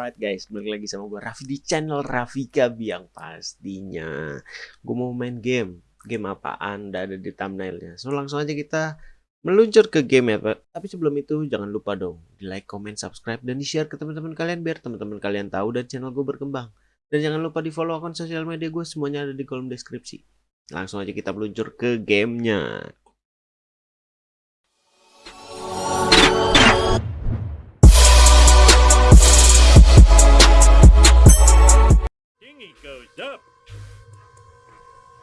Alright guys, balik lagi sama gue Raffi di channel Rafika Biang pastinya. Gue mau main game. Game apaan? Udah ada di thumbnailnya. So langsung aja kita meluncur ke game ya. Tapi sebelum itu jangan lupa dong di like, comment, subscribe, dan di share ke teman-teman kalian biar teman-teman kalian tahu dan channel gue berkembang. Dan jangan lupa di follow akun sosial media gue semuanya ada di kolom deskripsi. Langsung aja kita meluncur ke gamenya.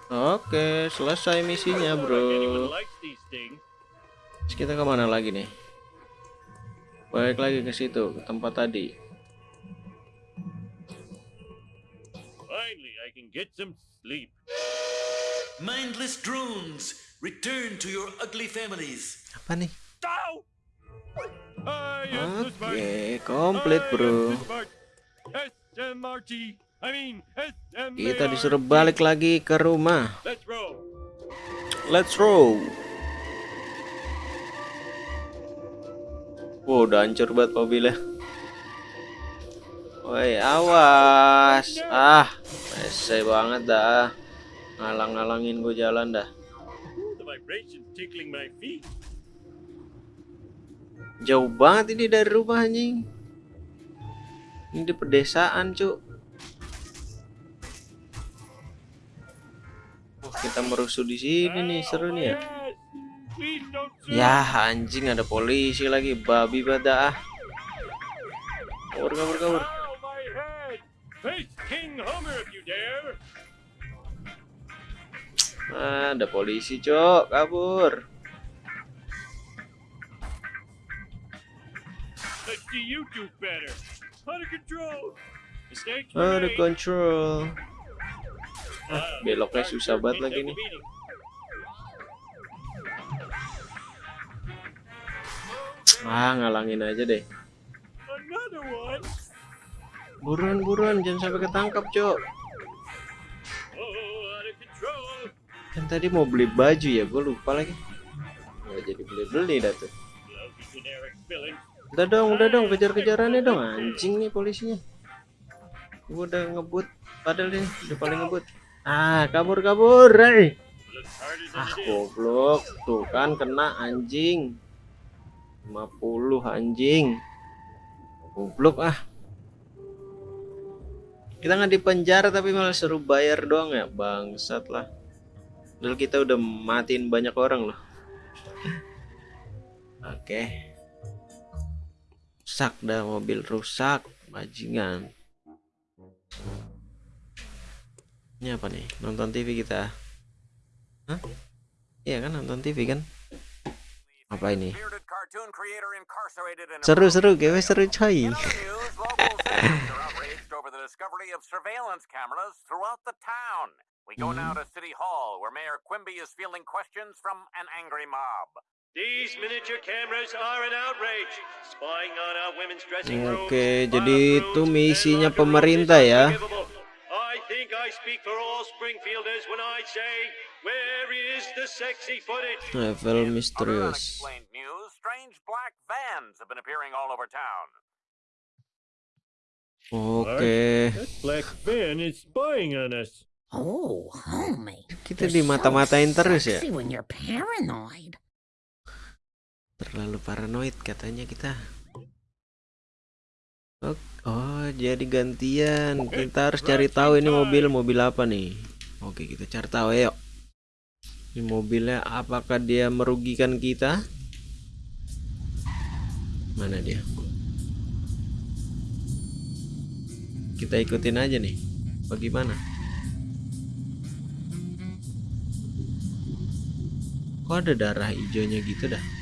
Oke, selesai misinya bro. Terus kita ke mana lagi nih? Balik lagi ke situ, ke tempat tadi. Finally, I can get some sleep. Mindless drones, return to your ugly families. Apa nih? Oke, komplit I am bro. SMRT. Kita disuruh balik lagi ke rumah. Let's roll. Wow, udah hancur banget mobilnya. Woi, awas. Ah, rese banget dah. Ngalang-ngalangin gue jalan dah. Jauh banget ini dari rumah anjing. Ini di pedesaan, Cuk. Kita merusuh di sini nih, seru nih ya. Ya anjing ada polisi lagi babi pada ah. Kabur kabur kabur. Ah, ada polisi cok kabur. Let's see you do better. Under control. Were Ada made. control. Ah, beloknya susah banget lagi nih. Ah ngalangin aja deh. Buruan buruan jangan sampai ketangkap cok. Oh. Kan tadi mau beli baju ya gue lupa lagi. Nggak jadi beli beli dah tuh. Udah dong udah dong kejar kejarannya dong anjing nih polisinya. Gue udah ngebut padahal nih udah paling ngebut. Ah kabur kabur. Than Ah is. goblok. Tuh kan kena anjing. 50 anjing. Goblok ah. Kita nggak di penjara tapi malah suruh bayar doang ya Bangsat lah. Padahal kita udah matiin banyak orang loh. Oke. Rusak dah mobil rusak Bajingan Ini apa nih Nonton TV kita Hah? Iya kan nonton TV kan? Apa ini? in Seru-seru, game seru coy. We go now to City Hall, where Mayor Quimby is fielding questions from an angry mob. These miniature cameras are an outrage. Spying on our women's dressing rooms. Oke, jadi itu misinya pemerintah ya. Think I speak for all Springfielders when I say, where is the sexy footage? In other misterius. unexplained news, strange black vans have been appearing all over town. Oke, That black van is spying on us. Oh, homie. kita You're dimata-matain so terus ya. when you're paranoid. Terlalu paranoid katanya kita. Oh, oh, jadi gantian. Kita harus cari tahu ini mobil mobil apa nih. Oke, kita cari tahu ayo. Ini mobilnya apakah dia merugikan kita? Mana dia? Kita ikutin aja nih. Bagaimana? Kok ada darah hijaunya gitu dah?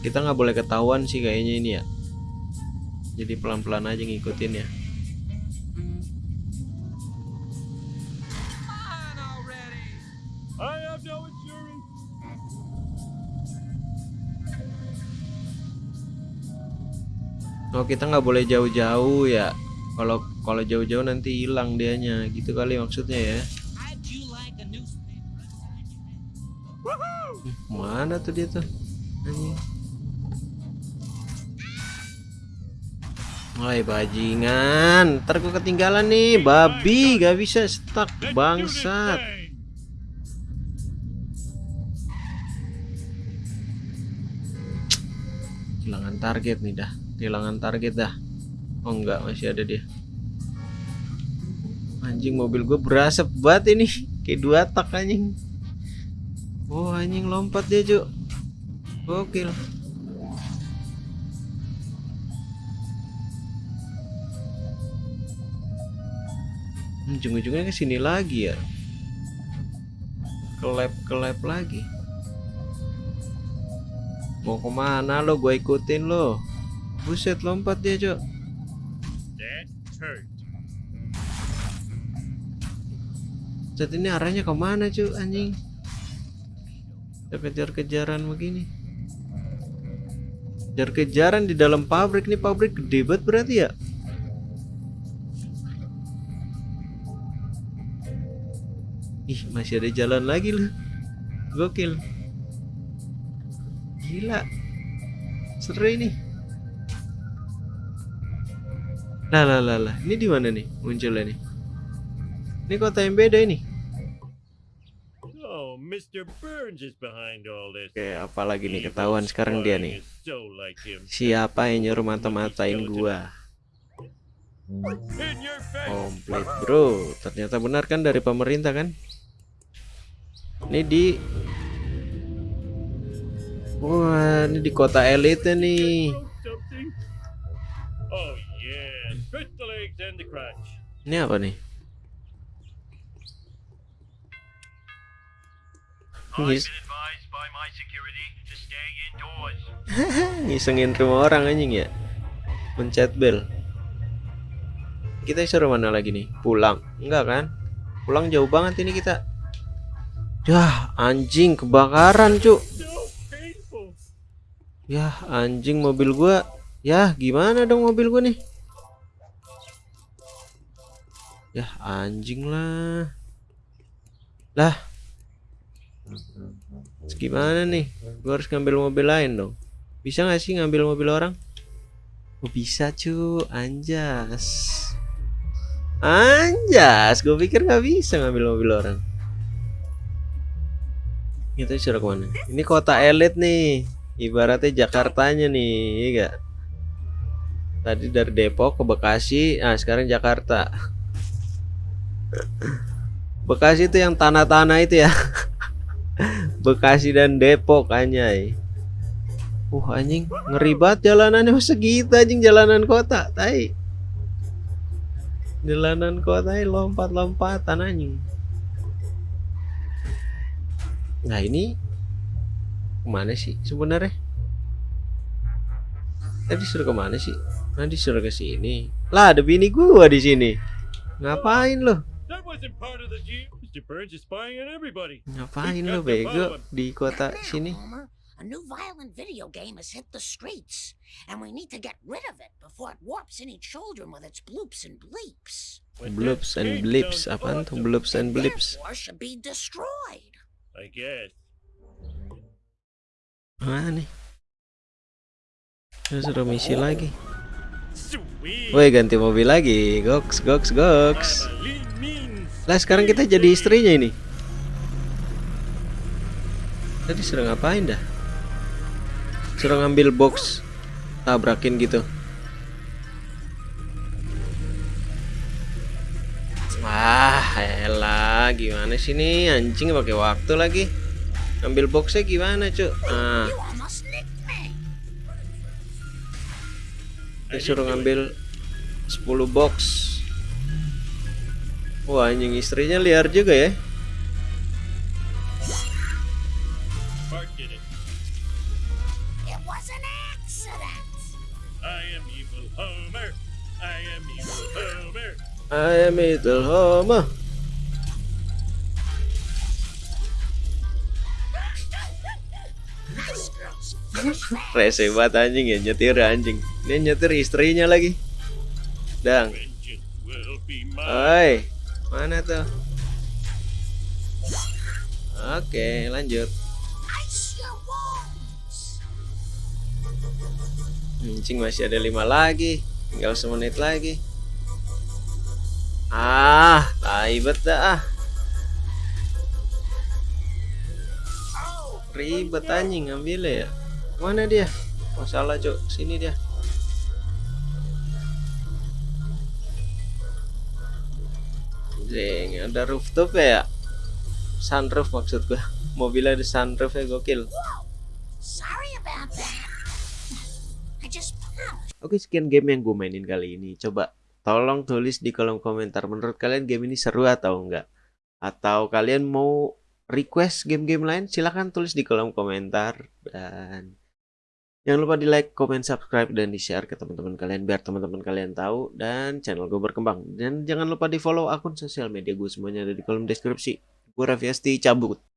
Kita nggak boleh ketahuan sih kayaknya ini ya. Jadi pelan-pelan aja ngikutin ya. Oh kita nggak boleh jauh-jauh ya. Kalau kalau jauh-jauh nanti hilang dianya. Gitu kali maksudnya ya. Mana tuh dia tuh? Anjing. Woi bajingan, ntar gua ketinggalan nih, babi gak bisa stuck bangsat. Kehilangan target nih dah, kehilangan target dah. Oh enggak, masih ada dia. Anjing mobil gue berasap banget ini, kayak dua tak anjing. Oh anjing lompat dia cuk, gokil. Ujung-ujungnya ke sini lagi ya. Kelep kelep lagi. Mau ke mana lo? Gue ikutin lo. Buset lompat dia cok. Saat ini arahnya ke mana cuy anjing? Kejar-kejaran begini. Kejar-kejaran di dalam pabrik. Nih pabrik gede banget berarti ya masih ada jalan lagi loh. Gokil. Gila. Seru ini. Lah lah lah lah. Ini di mana nih munculnya nih? Ini kota yang beda ini. Oh, Mr. Burns is behind all this. Oke, apalagi nih ketahuan sekarang dia nih. Siapa yang nyuruh mata-matain gua? Komplit, Bro. Ternyata benar kan dari pemerintah kan? Ini di Wah, ini di kota elite nih. Throw something. Oh. Ini apa nih? Ngisengin rumah orang anjing ya. Pencet bel. Kita suruh mana lagi nih? Pulang. Enggak kan? Pulang jauh banget ini kita. Yah, anjing kebakaran, Cuk. Yah, anjing mobil gua. Yah, gimana dong mobil gua nih? Yah, anjing lah. Lah. Gimana nih? Gua harus ngambil mobil lain dong. Bisa nggak sih ngambil mobil orang? Oh, bisa cu, anjas. Anjas, gue pikir nggak bisa ngambil mobil orang. Kita suruh ke mana? Ini kota elit nih. Ibaratnya Jakartanya nih, iya gak? Tadi dari Depok ke Bekasi, nah sekarang Jakarta. Bekasi itu yang tanah-tanah itu ya. Bekasi dan Depok anjay. Uh anjing, ngeri banget jalanannya masa gitu anjing jalanan kota, tai. Jalanan kota ini lompat-lompatan anjing. Nah ini ke mana sih sebenarnya? Tadi disuruh ke mana sih? Nah disuruh ke sini. Lah ada bini gua di sini. Ngapain lo? Ngapain lo bego di kota sini? A new violent video game has hit the streets, and we need to get rid of it before it warps any children with its bloops and bleeps. Bloops and sounds apaan tuh bloops and therefore should be destroyed. I guess. Mana nih? Terus suruh misi lagi. Woi ganti mobil lagi. Goks goks goks. Lah sekarang kita jadi istrinya ini. Tadi suruh ngapain dah? Suruh ngambil box tabrakin gitu. Wah, elah gimana sih nih anjing pakai waktu lagi. Ngambil boxnya gimana, Cuk? Ah, disuruh ngambil 10 box. Wah, anjing istrinya liar juga ya. I am evil Homer. Rese banget anjing ya nyetir anjing. ini nyetir istrinya lagi. Dang. Hai, mana tuh? Oke, lanjut. Anjing masih ada lima lagi. Tinggal semenit lagi. Ah, taibet dah. Ah. Ribet anjing ngambilnya ya. Mana dia? Masalah cok, sini dia. Jeng, ada rooftop ya? Sunroof maksud gua. Mobilnya ada sunroof ya gokil. Oke sekian game yang gue mainin kali ini Coba tolong tulis di kolom komentar Menurut kalian game ini seru atau enggak Atau kalian mau request game-game lain Silahkan tulis di kolom komentar. Dan Jangan lupa di like, comment, subscribe, dan di share ke teman-teman kalian Biar teman-teman kalian tahu Dan channel gue berkembang. Dan jangan lupa di follow akun sosial media gue semuanya ada di kolom deskripsi. Gue Raffi Asti, cabut